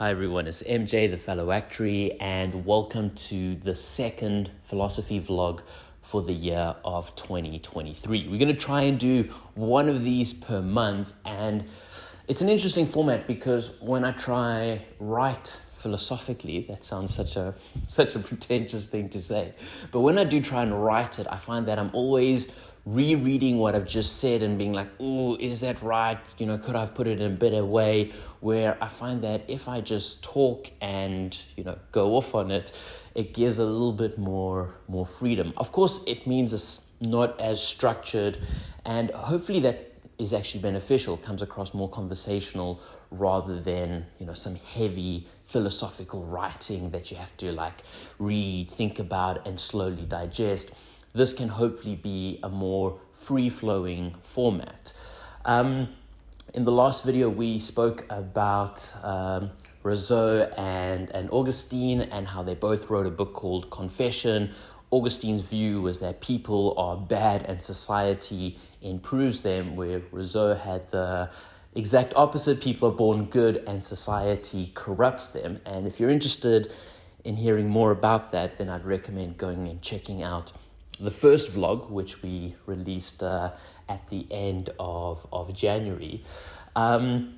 Hi everyone, it's MJ, the fellow actuary, and welcome to the second philosophy vlog for the year of 2023. We're going to try and do one of these per month, and it's an interesting format because when I try write philosophically, that sounds such a such a pretentious thing to say, but when I do try and write it, I find that I'm always rereading what I've just said and being like, oh, is that right? You know, could I have put it in a better way? Where I find that if I just talk and, you know, go off on it, it gives a little bit more more freedom. Of course, it means it's not as structured and hopefully that is actually beneficial, comes across more conversational rather than, you know, some heavy philosophical writing that you have to like read, think about and slowly digest this can hopefully be a more free flowing format. Um, in the last video, we spoke about um, Rousseau and, and Augustine and how they both wrote a book called Confession. Augustine's view was that people are bad and society improves them, where Rousseau had the exact opposite people are born good and society corrupts them. And if you're interested in hearing more about that, then I'd recommend going and checking out the first vlog, which we released uh, at the end of, of January. Um,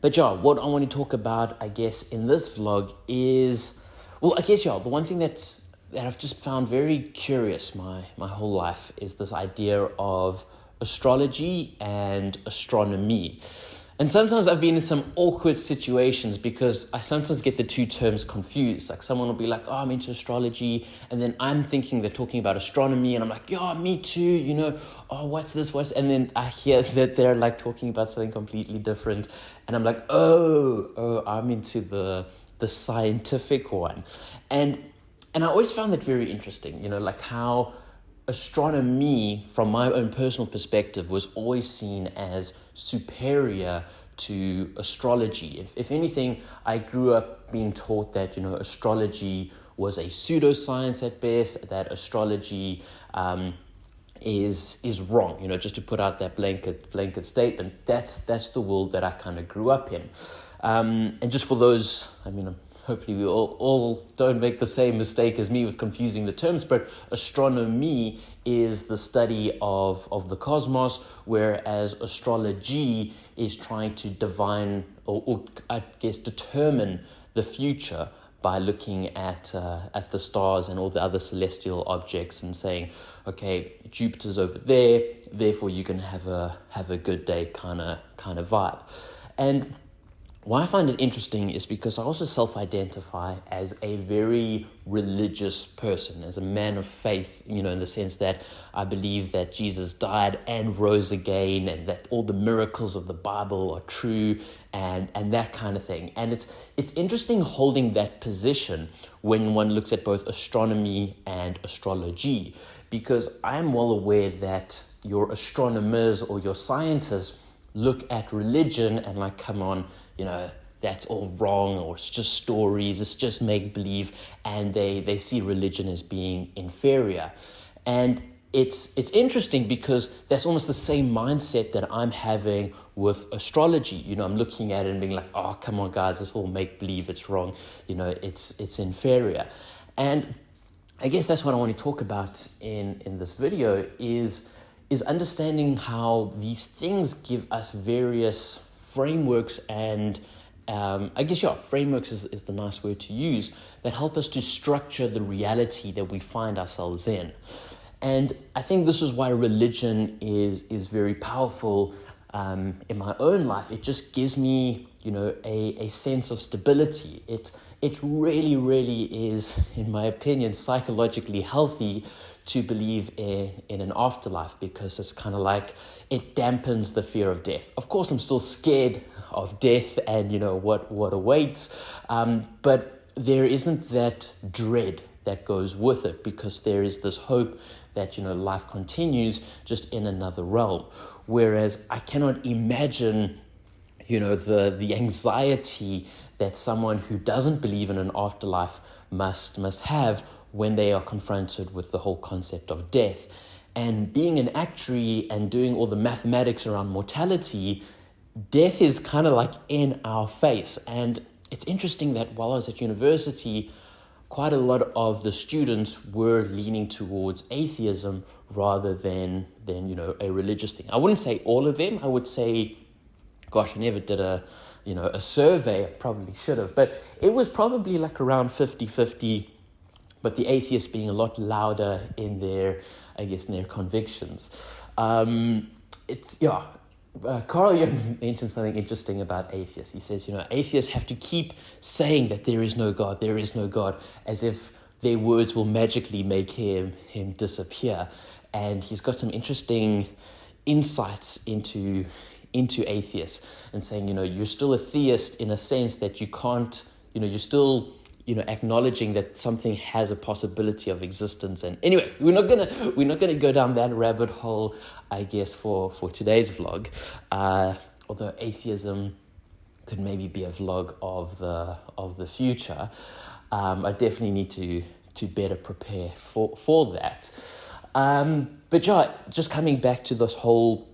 but yeah, what I want to talk about, I guess, in this vlog is, well, I guess, yeah, the one thing that's that I've just found very curious my my whole life is this idea of astrology and astronomy. And sometimes I've been in some awkward situations because I sometimes get the two terms confused. Like someone will be like, oh, I'm into astrology. And then I'm thinking they're talking about astronomy. And I'm like, yeah, me too. You know, oh, what's this? What's, and then I hear that they're like talking about something completely different. And I'm like, oh, oh, I'm into the, the scientific one. And, and I always found that very interesting, you know, like how astronomy, from my own personal perspective, was always seen as superior to astrology. If, if anything, I grew up being taught that, you know, astrology was a pseudoscience at best, that astrology um, is is wrong, you know, just to put out that blanket blanket statement. That's that's the world that I kind of grew up in. Um, and just for those, I mean, hopefully we all, all don't make the same mistake as me with confusing the terms, but astronomy is the study of, of the cosmos, whereas astrology is trying to divine or, or I guess determine the future by looking at uh, at the stars and all the other celestial objects and saying, okay, Jupiter's over there, therefore you can have a have a good day kind of kind of vibe, and why I find it interesting is because I also self identify as a very religious person, as a man of faith, you know, in the sense that I believe that Jesus died and rose again, and that all the miracles of the Bible are true, and, and that kind of thing. And it's, it's interesting holding that position when one looks at both astronomy and astrology, because I am well aware that your astronomers or your scientists look at religion and, like, come on you know, that's all wrong or it's just stories, it's just make believe, and they, they see religion as being inferior. And it's, it's interesting because that's almost the same mindset that I'm having with astrology. You know, I'm looking at it and being like, oh, come on, guys, this all make believe, it's wrong, you know, it's, it's inferior. And I guess that's what I want to talk about in, in this video is, is understanding how these things give us various frameworks and um, I guess, yeah, frameworks is, is the nice word to use that help us to structure the reality that we find ourselves in. And I think this is why religion is, is very powerful um, in my own life. It just gives me, you know, a, a sense of stability. It, it really, really is, in my opinion, psychologically healthy to believe in, in an afterlife because it's kind of like it dampens the fear of death. Of course, I'm still scared of death and you know what what awaits, um, but there isn't that dread that goes with it because there is this hope that you know life continues just in another realm. Whereas I cannot imagine you know the the anxiety that someone who doesn't believe in an afterlife must must have when they are confronted with the whole concept of death. And being an actuary and doing all the mathematics around mortality, death is kind of like in our face. And it's interesting that while I was at university, quite a lot of the students were leaning towards atheism rather than than you know a religious thing. I wouldn't say all of them. I would say, gosh, I never did a you know a survey. I probably should have, but it was probably like around 50-50, But the atheists being a lot louder in their, I guess, in their convictions. Um, it's yeah. Uh, Carl Jung mentioned something interesting about atheists. He says, you know, atheists have to keep saying that there is no God, there is no God, as if their words will magically make him him disappear and he's got some interesting insights into into atheists and saying, you know, you're still a theist in a sense that you can't, you know, you're still you know acknowledging that something has a possibility of existence. And anyway we're not gonna we're not gonna go down that rabbit hole i guess for for today's vlog. Uh, although atheism could maybe be a vlog of the of the future um, i definitely need to to better prepare for for that. Um, but yeah, just coming back to this whole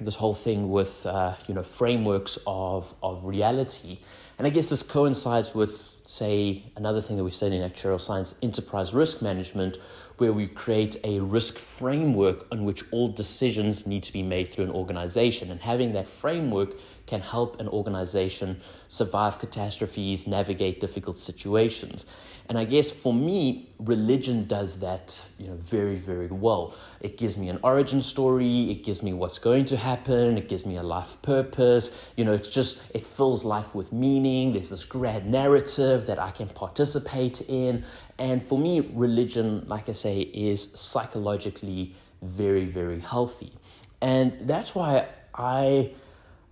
this whole thing with uh, you know frameworks of of reality, and I guess this coincides with say another thing that we study in actuarial science, enterprise risk management, where we create a risk framework on which all decisions need to be made through an organization, and having that framework can help an organization survive catastrophes, navigate difficult situations. And I guess for me, religion does that, you know, very, very well. It gives me an origin story, it gives me what's going to happen, it gives me a life purpose. You know, it's just it fills life with meaning. There's this grand narrative that I can participate in. And for me, religion, like I say, is psychologically very, very healthy. And that's why I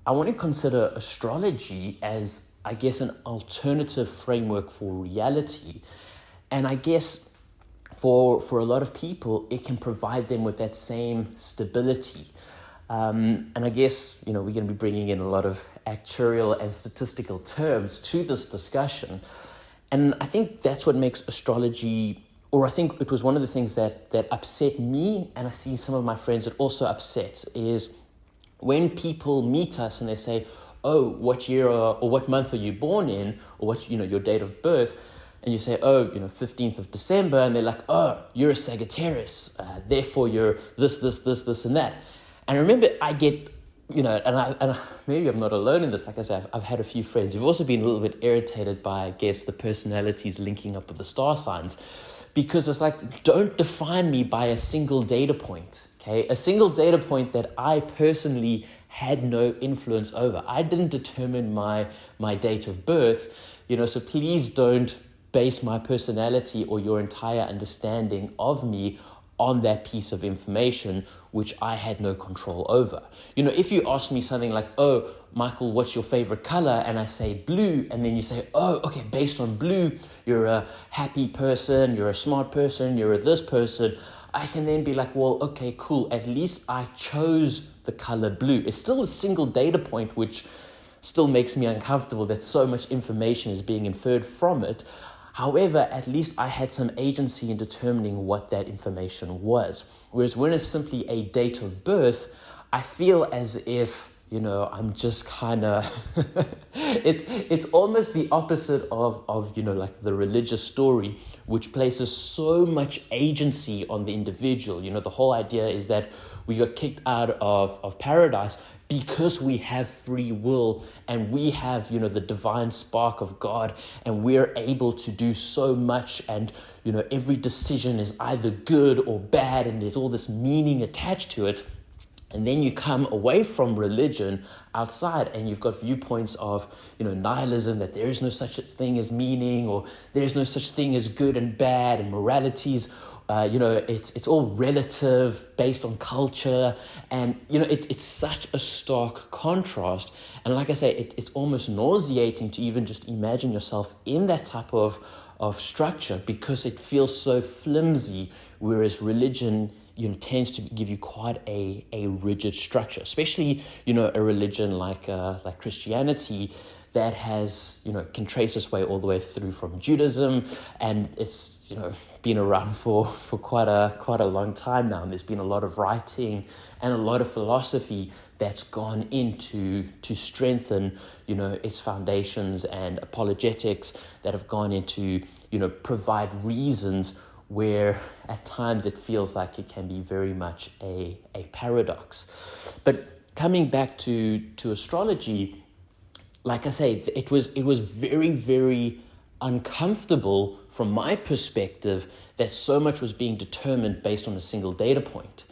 I want to consider astrology as I guess, an alternative framework for reality. And I guess for, for a lot of people, it can provide them with that same stability. Um, and I guess, you know, we're going to be bringing in a lot of actuarial and statistical terms to this discussion. And I think that's what makes astrology, or I think it was one of the things that, that upset me, and I see some of my friends that also upsets, is when people meet us and they say, oh, what year or, or what month are you born in, or what, you know, your date of birth, and you say, oh, you know, 15th of December, and they're like, oh, you're a Sagittarius, uh, therefore you're this, this, this, this, and that. And remember, I get, you know, and, I, and maybe I'm not alone in this. Like I said, I've, I've had a few friends who've also been a little bit irritated by, I guess, the personalities linking up with the star signs. Because it's like, don't define me by a single data point. Okay, a single data point that I personally had no influence over. I didn't determine my my date of birth, you know, so please don't base my personality or your entire understanding of me on that piece of information which I had no control over. You know, if you ask me something like, "Oh, Michael, what's your favorite color?" and I say blue, and then you say, "Oh, okay, based on blue, you're a happy person, you're a smart person, you're a this person." I can then be like, well, okay, cool. At least I chose the color blue. It's still a single data point, which still makes me uncomfortable that so much information is being inferred from it. However, at least I had some agency in determining what that information was. Whereas when it's simply a date of birth, I feel as if you know i'm just kind of it's it's almost the opposite of of you know like the religious story which places so much agency on the individual. You know the whole idea is that we got kicked out of of paradise because we have free will and we have you know the divine spark of god and we're able to do so much and you know every decision is either good or bad and there's all this meaning attached to it and then you come away from religion outside and you've got viewpoints of you know nihilism that there is no such thing as meaning or there is no such thing as good and bad and moralities. Uh, you know it's it's all relative based on culture. And you know it, it's such a stark contrast. And like i say it, it's almost nauseating to even just imagine yourself in that type of of structure because it feels so flimsy whereas religion you know, tends to give you quite a, a rigid structure, especially, you know, a religion like, uh, like Christianity that has, you know, can trace its way all the way through from Judaism, and it's, you know, been around for, for quite a quite a long time now. And there's been a lot of writing and a lot of philosophy that's gone into to strengthen, you know, its foundations and apologetics that have gone into, you know, provide reasons where at times it feels like it can be very much a, a paradox. But coming back to, to astrology, like I say, it was it was very, very uncomfortable from my perspective that so much was being determined based on a single data point.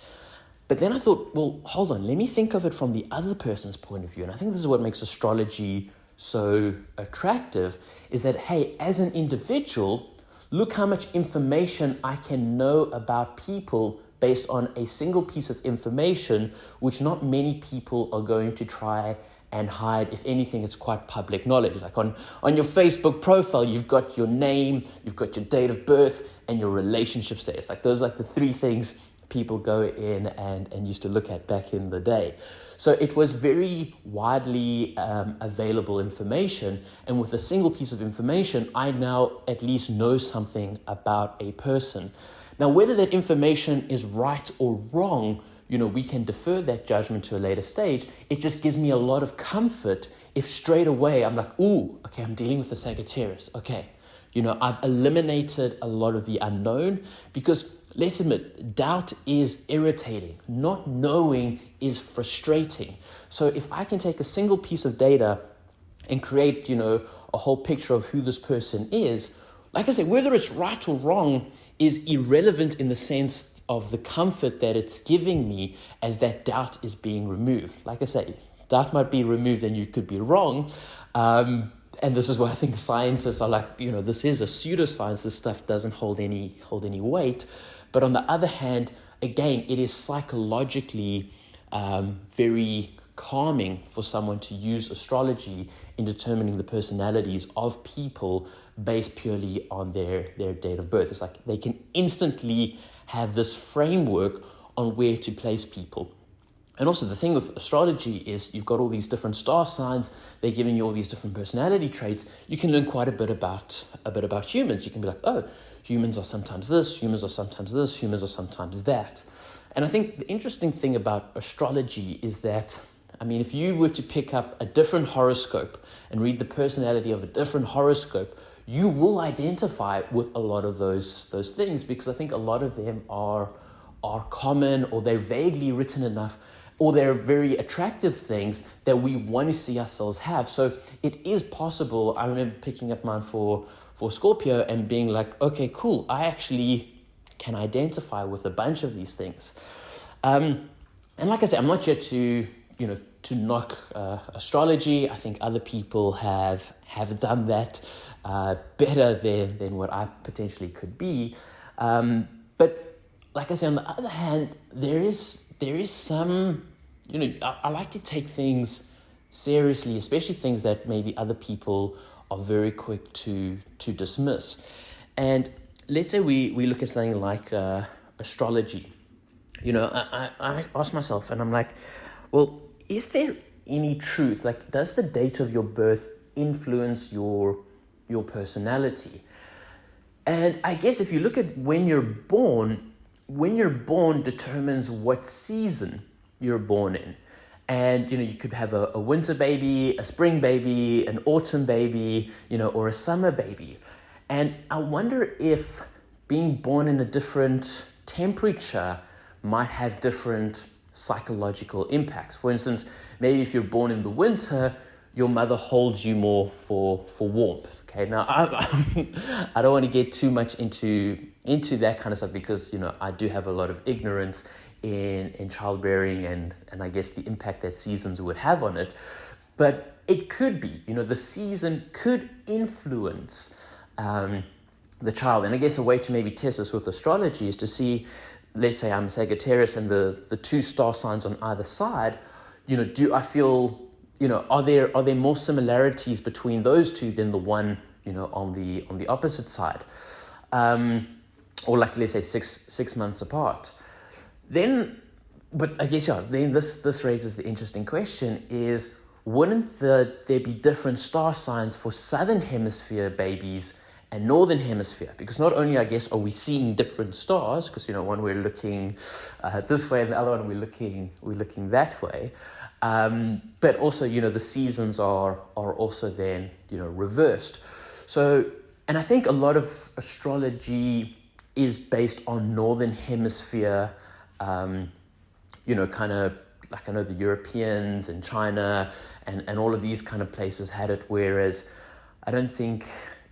But then I thought, well, hold on, let me think of it from the other person's point of view. And I think this is what makes astrology so attractive is that, hey, as an individual, look how much information I can know about people based on a single piece of information, which not many people are going to try and hide. If anything, it's quite public knowledge. Like on, on your Facebook profile, you've got your name, you've got your date of birth, and your relationship status. Like those are like the three things people go in and, and used to look at back in the day. So it was very widely um, available information. And with a single piece of information, I now at least know something about a person. Now, whether that information is right or wrong, you know, we can defer that judgment to a later stage. It just gives me a lot of comfort if straight away I'm like, ooh, okay, I'm dealing with a Sagittarius. Okay. You know, I've eliminated a lot of the unknown because let's admit, doubt is irritating. Not knowing is frustrating. So if I can take a single piece of data and create, you know, a whole picture of who this person is, like I said, whether it's right or wrong is irrelevant in the sense of the comfort that it's giving me as that doubt is being removed. Like I say, doubt might be removed and you could be wrong. Um, and this is why I think scientists are like, you know, this is a pseudoscience. This stuff doesn't hold any hold any weight. But on the other hand, again, it is psychologically um, very calming for someone to use astrology in determining the personalities of people based purely on their, their date of birth. It's like they can instantly have this framework on where to place people. And also, the thing with astrology is you've got all these different star signs. They're giving you all these different personality traits. You can learn quite a bit about a bit about humans. You can be like, oh, humans are sometimes this, humans are sometimes this, humans are sometimes that. And I think the interesting thing about astrology is that, I mean, if you were to pick up a different horoscope and read the personality of a different horoscope, you will identify with a lot of those those things because I think a lot of them are are common or they're vaguely written enough or they're very attractive things that we want to see ourselves have. So it is possible. I remember picking up mine for for Scorpio and being like, okay, cool. I actually can identify with a bunch of these things. Um, and like I said, I'm not here to you know to knock uh, astrology. I think other people have have done that uh, better than than what I potentially could be. Um, but like I say, on the other hand, there is there is some, you know, I, I like to take things seriously, especially things that maybe other people are very quick to to dismiss. And let's say we, we look at something like uh, astrology. You know, I, I, I ask myself, and I'm like, well, is there any truth? Like, does the date of your birth influence your your personality? And I guess if you look at when you're born, when you're born determines what season you're born in. And you know, you could have a, a winter baby, a spring baby, an autumn baby, you know, or a summer baby. And I wonder if being born in a different temperature might have different psychological impacts. For instance, maybe if you're born in the winter, your mother holds you more for for warmth. Okay, now I, I don't want to get too much into into that kind of stuff because you know I do have a lot of ignorance in in childbearing and and I guess the impact that seasons would have on it, but it could be you know the season could influence. Um, the child, and I guess a way to maybe test this with astrology is to see, let's say I'm Sagittarius and the, the two star signs on either side, you know, do I feel you know, are there are there more similarities between those two than the one you know on the on the opposite side, um, or like let's say six six months apart? Then, but I guess yeah. Then this this raises the interesting question: is wouldn't the, there be different star signs for southern hemisphere babies and northern hemisphere? Because not only, I guess, are we seeing different stars, because you know one we're looking uh, this way and the other one we're looking we're looking that way, um, but also you know the seasons are are also then you know reversed. So, and I think a lot of astrology is based on northern hemisphere, um, you know, kind of like I know the Europeans and China and, and all of these kind of places had it, whereas I don't think,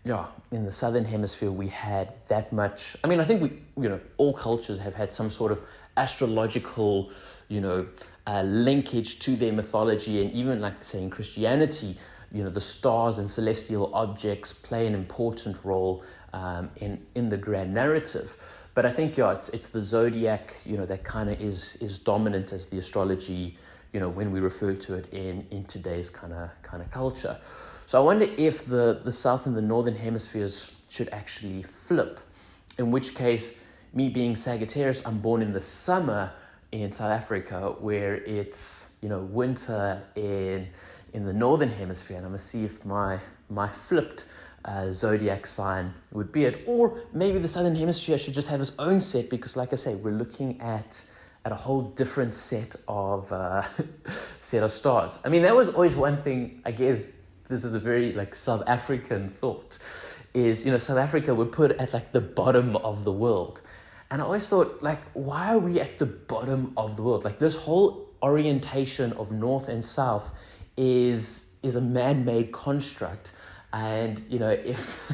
yeah, in the southern hemisphere we had that much. I mean, I think we, you know, all cultures have had some sort of astrological, you know, uh, linkage to their mythology, and even like say in Christianity, you know, the stars and celestial objects play an important role um, in in the grand narrative. But I think yeah, it's it's the zodiac, you know, that kind of is is dominant as the astrology, you know, when we refer to it in in today's kind of kind of culture. So I wonder if the the south and the northern hemispheres should actually flip. In which case, me being Sagittarius, I'm born in the summer in South Africa, where it's you know winter in in the northern hemisphere, and I'm gonna see if my my flipped uh, zodiac sign would be it. Or maybe the southern hemisphere should just have its own set because, like I say, we're looking at at a whole different set of uh, set of stars. I mean, that was always one thing. I guess this is a very like South African thought. Is you know South Africa would put at like the bottom of the world, and I always thought like why are we at the bottom of the world? Like this whole orientation of north and south is is a man-made construct and you know if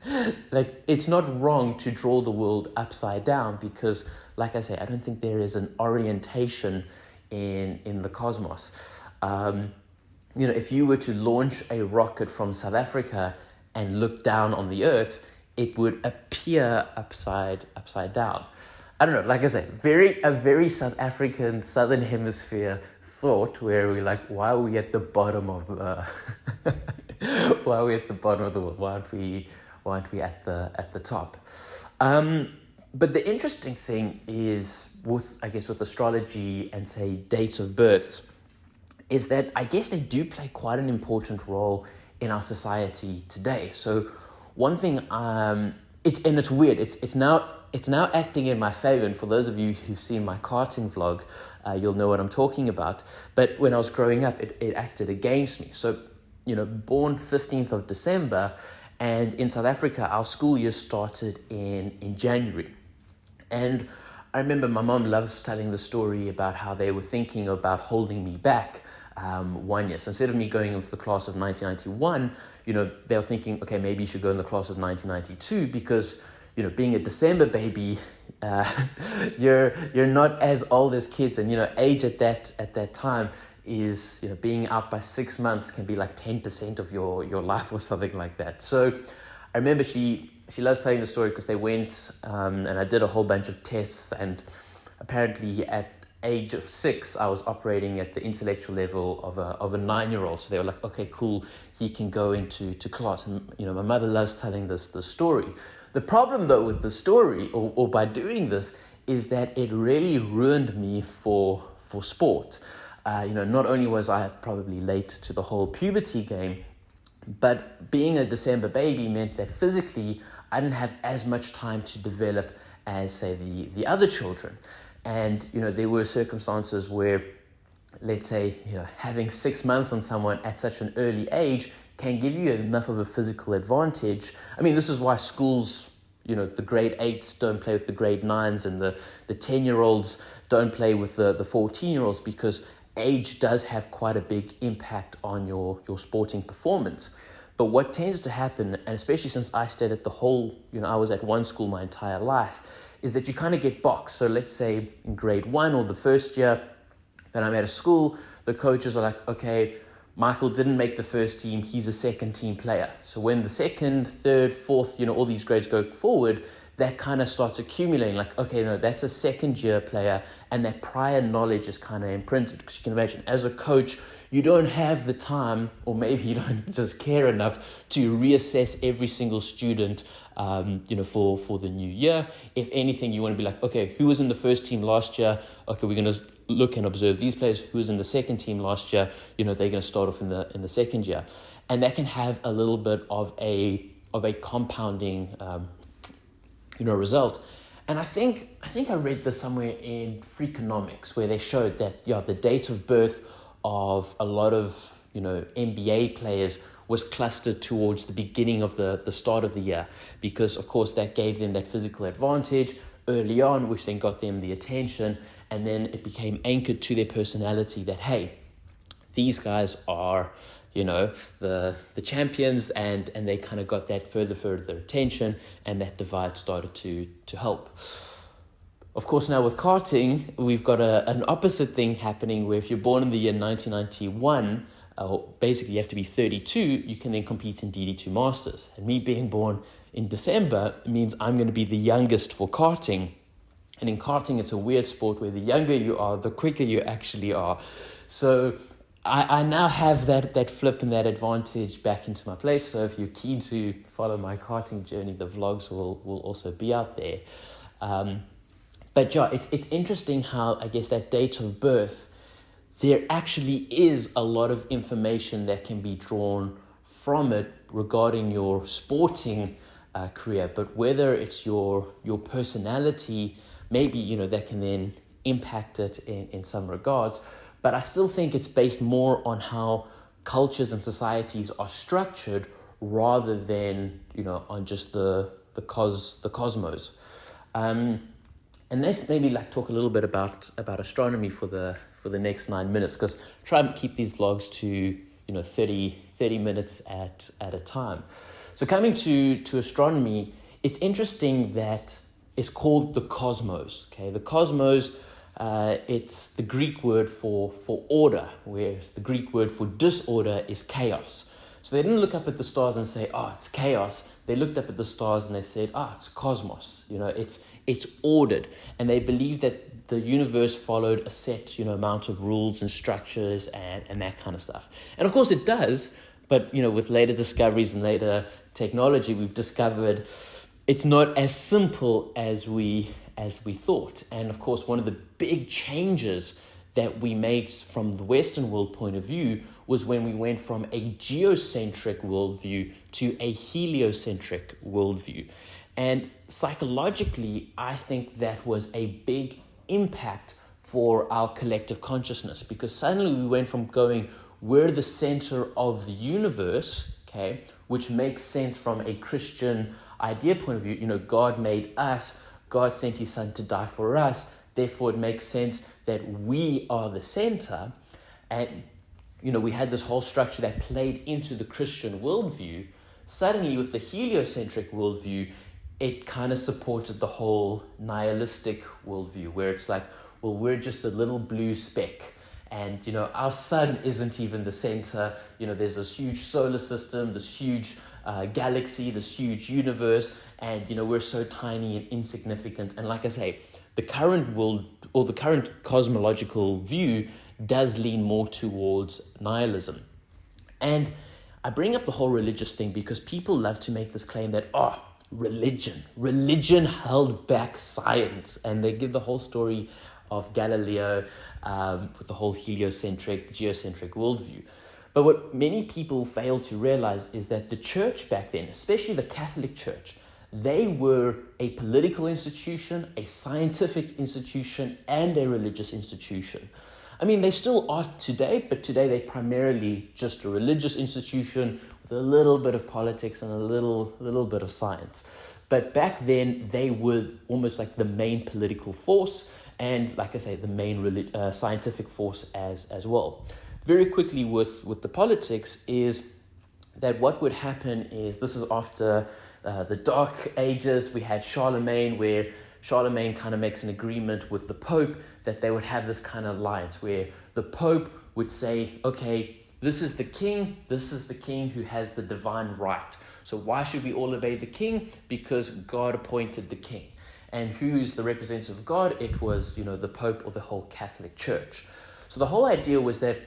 like it's not wrong to draw the world upside down because like i say i don't think there is an orientation in in the cosmos um, you know if you were to launch a rocket from south africa and look down on the earth it would appear upside upside down i don't know like i say very a very south african southern hemisphere thought where we're like why are we at the bottom of the why are we at the bottom of the world? Why aren't we why aren't we at the at the top? Um, but the interesting thing is with I guess with astrology and say dates of births is that I guess they do play quite an important role in our society today. So one thing um it's and it's weird. It's it's now it's now acting in my favor. And for those of you who've seen my karting vlog, uh, you'll know what I'm talking about. But when I was growing up, it, it acted against me. So you know, born 15th of December, and in South Africa, our school year started in, in January. And I remember my mom loves telling the story about how they were thinking about holding me back um, one year. So instead of me going into the class of 1991, you know, they're thinking, okay, maybe you should go in the class of 1992 because, you know, being a December baby, uh, you're you're not as old as kids, and you know, age at that at that time is you know being out by six months can be like 10% of your your life or something like that so i remember she she loves telling the story because they went um, and i did a whole bunch of tests and apparently at age of six i was operating at the intellectual level of a, of a nine year old so they were like okay cool he can go into to class. And you know my mother loves telling this the story. The problem though with the story or, or by doing this is that it really ruined me for for sport. Uh, you know, not only was I probably late to the whole puberty game, but being a December baby meant that physically I didn't have as much time to develop as, say, the, the other children. And, you know, there were circumstances where, let's say, you know, having six months on someone at such an early age can give you enough of a physical advantage. I mean, this is why schools you know the grade eights don't play with the grade nines and the the 10 year olds don't play with the the 14 year olds because age does have quite a big impact on your, your sporting performance. But what tends to happen, and especially since I stayed at the whole, you know, I was at one school my entire life, is that you kind of get boxed. So let's say in grade one or the first year that I'm at a school, the coaches are like, okay, Michael didn't make the first team, he's a second team player. So when the second, third, fourth, you know, all these grades go forward, that kind of starts accumulating like okay no that's a second year player and that prior knowledge is kind of imprinted because you can imagine as a coach you don't have the time or maybe you don't just care enough to reassess every single student um, you know for for the new year. If anything you want to be like okay who was in the first team last year? Okay we're to look and observe these players. Who was in the second team last year, you know, they're to start off in the in the second year, and that can have a little bit of a of a compounding, um, you know, result. And I think I think I read this somewhere in Freakonomics where they showed that yeah, the date of birth of a lot of you know NBA players was clustered towards the beginning of the, the start of the year because of course that gave them that physical advantage early on, which then got them the attention, and then it became anchored to their personality that hey, these guys are you know the the champions and and they kind of got that further further attention and that divide started to to help of course now with karting we've got a, an opposite thing happening where if you're born in the year 1991 uh, basically you have to be 32 you can then compete in dd2 masters and me being born in december means i'm going to be the youngest for karting and in karting it's a weird sport where the younger you are the quicker you actually are so I, I now have that, that flip and that advantage back into my place. So if you're keen to follow my karting journey, the vlogs will, will also be out there. Um, but yeah, it's, it's interesting how I guess that date of birth, there actually is a lot of information that can be drawn from it regarding your sporting uh, career. But whether it's your your personality, maybe you know that can then impact it in, in some regards but I still think it's based more on how cultures and societies are structured rather than you know on just the the cos the cosmos. Um, and let's maybe like talk a little bit about about astronomy for the for the next nine minutes because try and keep these vlogs to you know 30, 30 minutes at at a time. So coming to to astronomy, it's interesting that it's called the cosmos. Okay, the cosmos uh, it's the Greek word for, for order, whereas the Greek word for disorder is chaos. So they didn't look up at the stars and say, oh, it's chaos. They looked up at the stars and they said, oh, it's cosmos. You know, it's, it's ordered. And they believe that the universe followed a set, you know, amount of rules and structures and, and that kind of stuff. And of course it does, but, you know, with later discoveries and later technology, we've discovered it's not as simple as we as we thought. And of course, one of the big changes that we made from the Western world point of view was when we went from a geocentric worldview to a heliocentric worldview. And psychologically, I think that was a big impact for our collective consciousness because suddenly we went from going, we're the center of the universe, okay, which makes sense from a Christian idea point of view. You know, God made us God sent his son to die for us. Therefore, it makes sense that we are the center. And, you know, we had this whole structure that played into the Christian worldview. Suddenly, with the heliocentric worldview, it kind of supported the whole nihilistic worldview, where it's like, well, we're just a little blue speck. And, you know, our sun isn't even the center. You know, there's this huge solar system, this huge uh, galaxy, this huge universe, and you know we're so tiny and insignificant. And like I say, the current world or the current cosmological view does lean more towards nihilism. And I bring up the whole religious thing because people love to make this claim that oh, religion, religion held back science, and they give the whole story of Galileo um, with the whole heliocentric, geocentric worldview. But what many people fail to realize is that the church back then, especially the Catholic Church, they were a political institution, a scientific institution, and a religious institution. I mean, they still are today, but today they're primarily just a religious institution a little bit of politics and a little, little bit of science. But back then, they were almost like the main political force, and like I say, the main uh, scientific force as, as well very quickly with, with the politics is that what would happen is this is after uh, the Dark Ages. We had Charlemagne, where Charlemagne kind of makes an agreement with the Pope that they would have this kind of alliance where the Pope would say, okay, this is the king, this is the king who has the divine right. So why should we all obey the king? Because God appointed the king. And who's the representative of God? It was, you know, the Pope or the whole Catholic Church. So the whole idea was that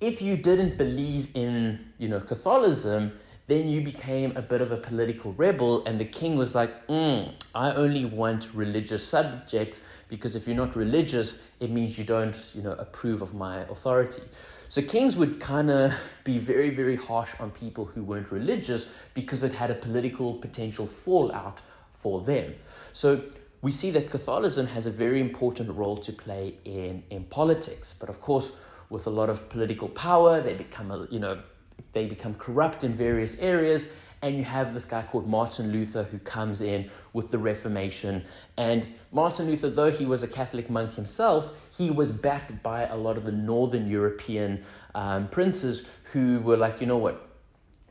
if you didn't believe in you know Catholicism, then you became a bit of a political rebel, and the king was like, mm, I only want religious subjects because if you're not religious, it means you don't, you know, approve of my authority. So kings would kind of be very, very harsh on people who weren't religious because it had a political potential fallout for them. So we see that Catholicism has a very important role to play in, in politics. But of course, with a lot of political power, they become, a, you know, they become corrupt in various areas. And you have this guy called Martin Luther who comes in with the Reformation. And Martin Luther, though he was a Catholic monk himself, he was backed by a lot of the Northern European um, princes who were like, you know what,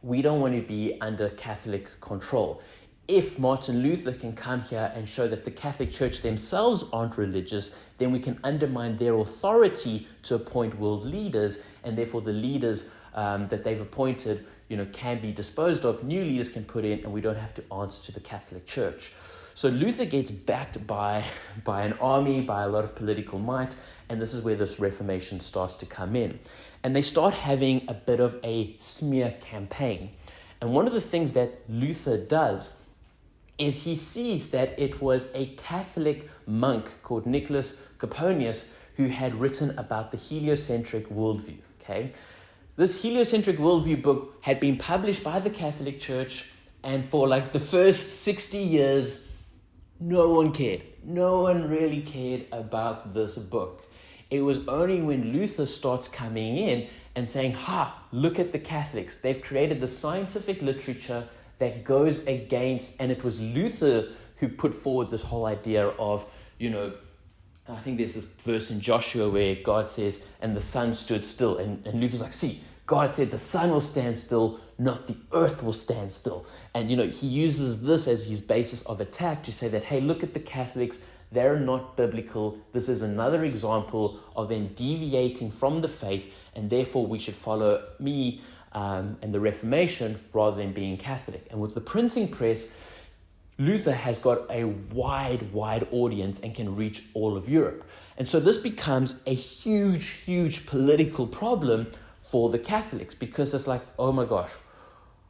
we don't want to be under Catholic control if Martin Luther can come here and show that the Catholic Church themselves aren't religious, then we can undermine their authority to appoint world leaders, and therefore the leaders um, that they've appointed, you know, can be disposed of. New leaders can put in, and we don't have to answer to the Catholic Church. So Luther gets backed by by an army, by a lot of political might, and this is where this Reformation starts to come in, and they start having a bit of a smear campaign. And one of the things that Luther does is he sees that it was a Catholic monk called Nicholas Copernicus who had written about the heliocentric worldview. Okay, this heliocentric worldview book had been published by the Catholic Church, and for like the first 60 years, no one cared. No one really cared about this book. It was only when Luther starts coming in and saying, Ha, look at the Catholics. They've created the scientific literature that goes against, and it was Luther who put forward this whole idea of, you know, I think there's this verse in Joshua where God says, and the sun stood still. And, and Luther's like, see, God said the sun will stand still, not the earth will stand still. And, you know, he uses this as his basis of attack to say that, hey, look at the Catholics. They're not biblical. This is another example of them deviating from the faith, and therefore we should follow me um, and the Reformation rather than being Catholic. And with the printing press, Luther has got a wide, wide audience and can reach all of Europe. And so this becomes a huge, huge political problem for the Catholics because it's like, oh my gosh,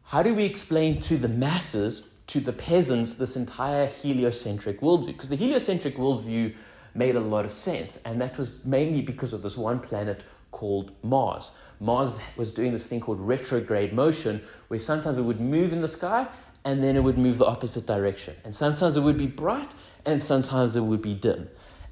how do we explain to the masses, to the peasants, this entire heliocentric worldview? Because the heliocentric worldview made a lot of sense, and that was mainly because of this one planet called Mars. Mars was doing this thing called retrograde motion, where sometimes it would move in the sky and then it would move the opposite direction. And sometimes it would be bright and sometimes it would be dim.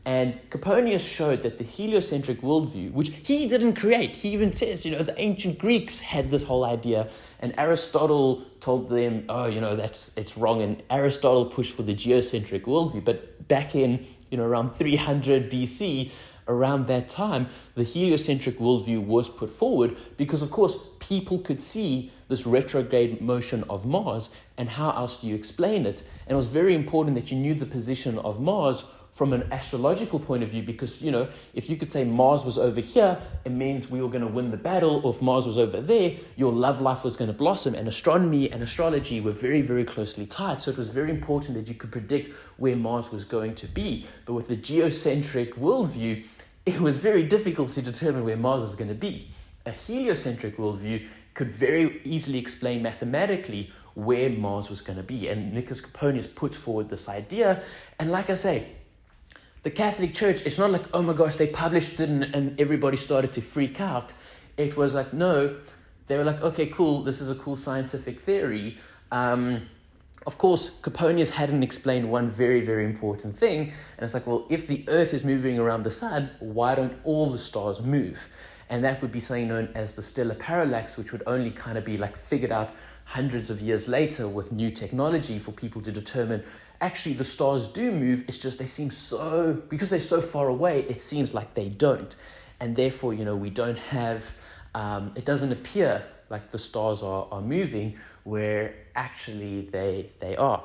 And Copernicus showed that the heliocentric worldview, which he didn't create, he even says, you know, the ancient Greeks had this whole idea, and Aristotle told them, oh, you know, that's it's wrong. And Aristotle pushed for the geocentric worldview. But back in, you know, around 300 BC, around that time, the heliocentric worldview was put forward because, of course, people could see this retrograde motion of Mars, and how else do you explain it? And it was very important that you knew the position of Mars from an astrological point of view because you know if you could say mars was over here it meant we were going to win the battle. Or if mars was over there your love life was going to blossom. And astronomy and astrology were very very closely tied. So it was very important that you could predict where mars was going to be. But with the geocentric worldview it was very difficult to determine where Mars is going to be. A heliocentric worldview could very easily explain mathematically where Mars was going to be. And Nicholas Copernicus puts forward this idea. And like I say, the Catholic Church, it's not like, oh my gosh, they published it and, and everybody started to freak out. It was like, no, they were like, okay, cool, this is a cool scientific theory. Um, of course, Copernicus hadn't explained one very, very important thing. And it's like, well, if the Earth is moving around the sun, why don't all the stars move? And that would be something known as the stellar parallax, which would only kind of be like figured out hundreds of years later with new technology for people to determine actually the stars do move. It's just they seem so, because they're so far away, it seems like they don't. And therefore, you know, we don't have, um, it doesn't appear like the stars are, are moving where actually they they are.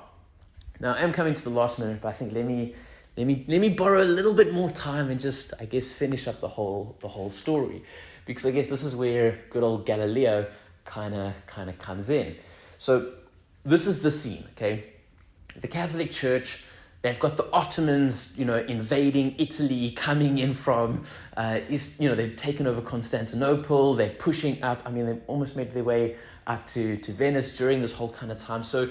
Now I'm coming to the last minute, but I think let me let me let me borrow a little bit more time and just I guess finish up the whole the whole story, because I guess this is where good old Galileo kind of kind of comes in. So this is the scene, okay? The Catholic Church. They've got the Ottomans, you know, invading Italy, coming in from, uh, East, you know, they've taken over Constantinople. They're pushing up. I mean, they've almost made their way up to, to Venice during this whole kind of time. So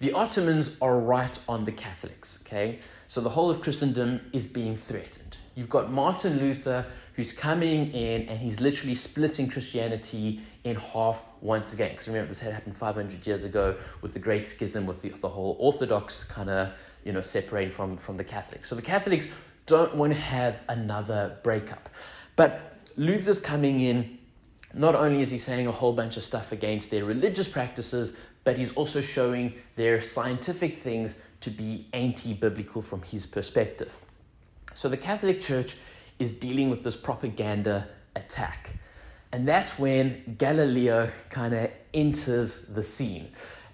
the Ottomans are right on the Catholics, okay? So the whole of Christendom is being threatened. You've got Martin Luther who's coming in and he's literally splitting Christianity in half once again. Because remember, this had happened 500 years ago with the Great Schism, with the, the whole Orthodox kind of, you know, separating from, from the Catholics. So the Catholics don't want to have another breakup. But Luther's coming in, not only is he saying a whole bunch of stuff against their religious practices, but he's also showing their scientific things to be anti biblical from his perspective. So the Catholic Church is dealing with this propaganda attack. And that's when Galileo kind of enters the scene.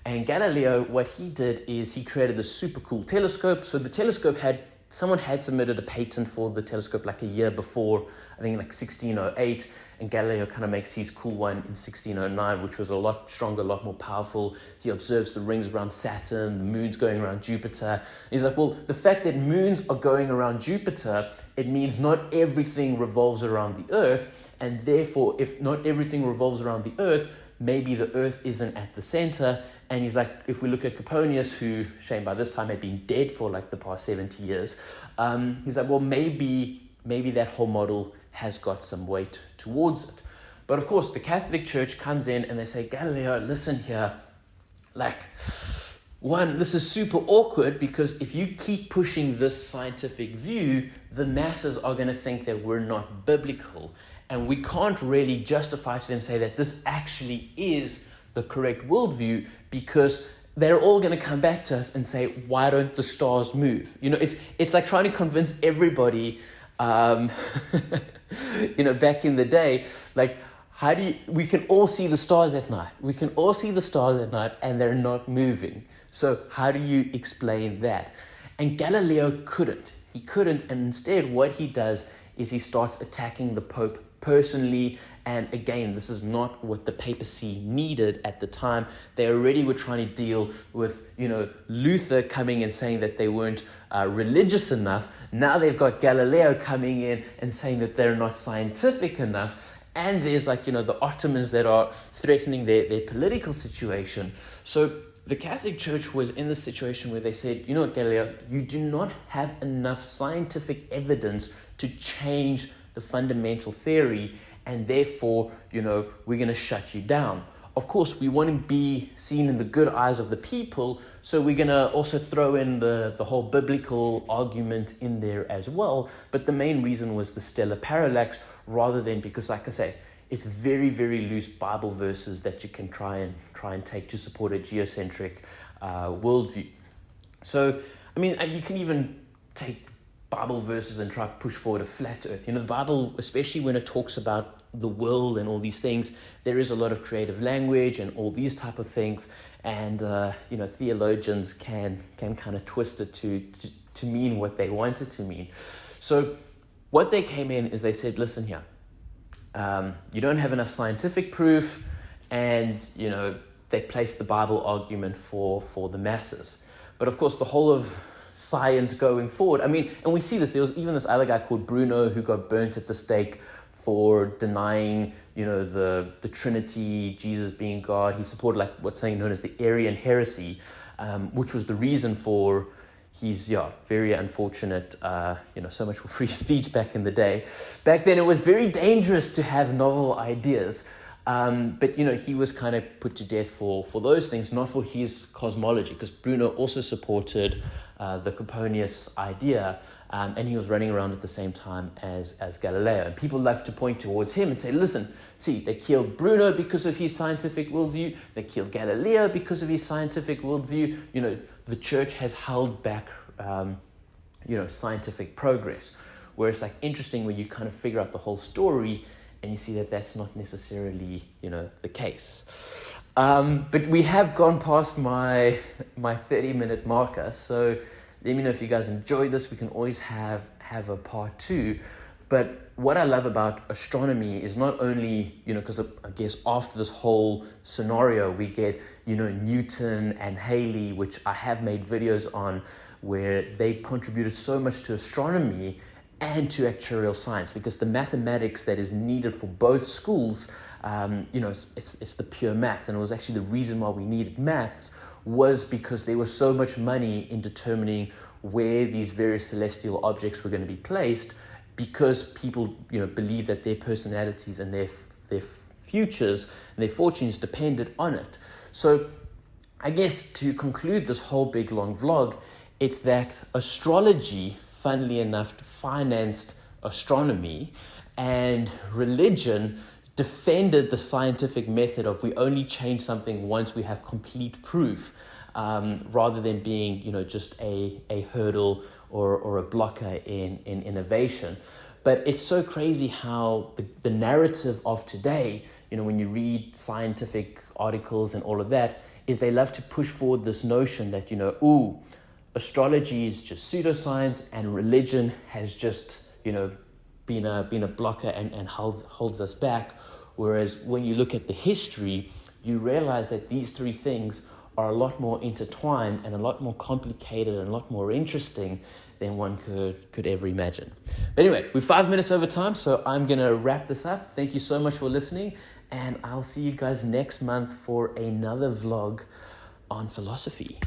And Galileo, what he did is he created this super cool telescope. So the telescope had, someone had submitted a patent for the telescope like a year before, I think like 1608 and Galileo kind of makes his cool one in 1609, which was a lot stronger, a lot more powerful. He observes the rings around Saturn, the moons going around Jupiter. He's like, well, the fact that moons are going around Jupiter, it means not everything revolves around the Earth, and therefore, if not everything revolves around the Earth, maybe the Earth isn't at the center. And he's like, if we look at Copernicus, who, shame by this time had been dead for like the past 70 years, um, he's like, well, maybe, maybe that whole model has got some weight towards it. But of course, the Catholic Church comes in and they say, Galileo, listen here. Like, one, this is super awkward because if you keep pushing this scientific view, the masses are going to think that we're not biblical. And we can't really justify to them, say that this actually is the correct worldview because they're all going to come back to us and say, why don't the stars move? You know, it's, it's like trying to convince everybody um, you know, back in the day, like, how do you, we can all see the stars at night. We can all see the stars at night and they're not moving. So, how do you explain that? And Galileo couldn't. He couldn't. And instead, what he does is he starts attacking the Pope personally. And again, this is not what the papacy needed at the time. They already were trying to deal with, you know, Luther coming and saying that they weren't uh, religious enough. Now they've got Galileo coming in and saying that they're not scientific enough. And there's like, you know, the Ottomans that are threatening their, their political situation. So the Catholic Church was in the situation where they said, you know what, Galileo, you do not have enough scientific evidence to change the fundamental theory, and therefore, you know, we're going to shut you down. Of course, we want to be seen in the good eyes of the people, so we're going to also throw in the, the whole biblical argument in there as well. But the main reason was the stellar parallax rather than because, like I say, it's very, very loose Bible verses that you can try and try and take to support a geocentric uh, worldview. So, I mean, you can even take Bible verses and try to push forward a flat earth. You know, the Bible, especially when it talks about the world and all these things, there is a lot of creative language and all these type of things. And, uh, you know, theologians can, can kind of twist it to, to, to mean what they want it to mean. So what they came in is they said, listen here, um, you don't have enough scientific proof and, you know, they placed the Bible argument for, for the masses. But of course, the whole of science going forward. I mean, and we see this. There was even this other guy called Bruno who got burnt at the stake for denying, you know, the, the Trinity, Jesus being God. He supported like what's saying known as the Arian heresy, um, which was the reason for his, yeah, very unfortunate, uh, you know, so much for free speech back in the day. Back then it was very dangerous to have novel ideas. Um, but you know he was kind of put to death for for those things, not for his cosmology, because Bruno also supported uh, the Copernicus idea, um, and he was running around at the same time as, as Galileo. And people love to point towards him and say, listen, see, they killed Bruno because of his scientific worldview, they killed Galileo because of his scientific worldview. You know, the church has held back, um, you know, scientific progress. Whereas, like, interesting when you kind of figure out the whole story and you see that that's not necessarily, you know, the case. Um, but we have gone past my my 30 minute marker, so let me know if you guys enjoy this. We can always have have a part two. But what I love about astronomy is not only, you know, because I guess after this whole scenario, we get, you know, Newton and Halley, which I have made videos on, where they contributed so much to astronomy and to actuarial science because the mathematics that is needed for both schools, um, you know, it's, it's, it's the pure maths. And it was actually the reason why we needed maths was because there was so much money in determining where these various celestial objects were going to be placed because people, you know, believe that their personalities and their, their futures and their fortunes depended on it. So I guess to conclude this whole big long vlog, it's that astrology, funnily enough, financed astronomy and religion defended the scientific method of we only change something once we have complete proof um, rather than being you know just a, a hurdle or, or a blocker in, in innovation. But it's so crazy how the, the narrative of today you know when you read scientific articles and all of that is they love to push forward this notion that you know ooh astrology is just pseudoscience and religion has just, you know, been a, been a blocker and, and holds, holds us back. Whereas when you look at the history, you realize that these three things are a lot more intertwined and a lot more complicated and a lot more interesting than one could, could ever imagine. But anyway, we're five minutes over time, so I'm going to wrap this up. Thank you so much for listening, and I'll see you guys next month for another vlog on philosophy.